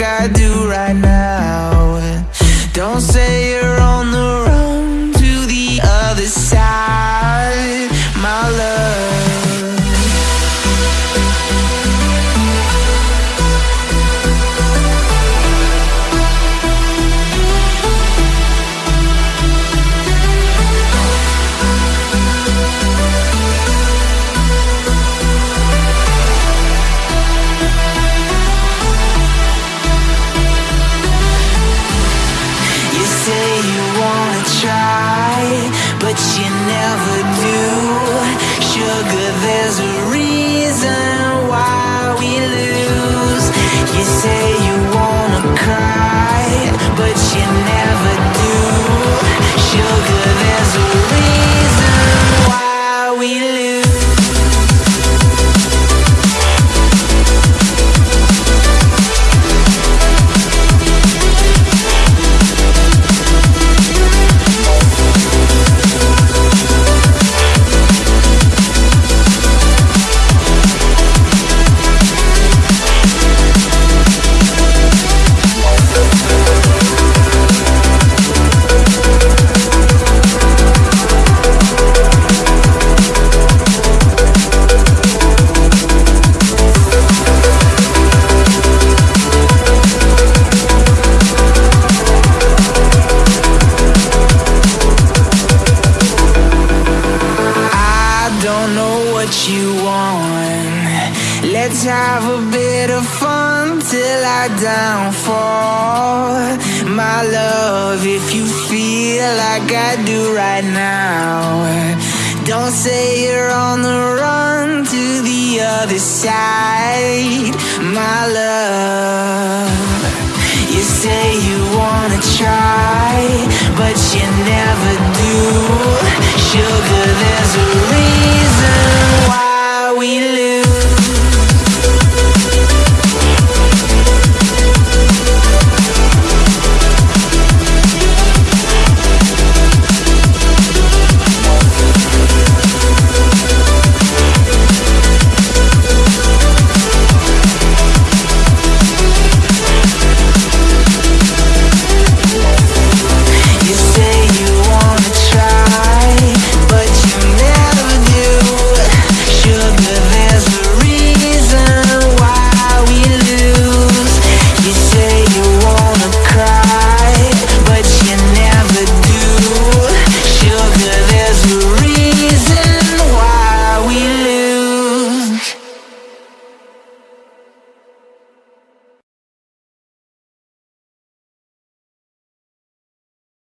I do right now but you never do. Sugar, there's a reason why we lose. You say you wanna cry, but you never do. Let's have a bit of fun till I downfall. My love, if you feel like I do right now, don't say you're on the run to the other side. My love, you say you wanna try, but you never do.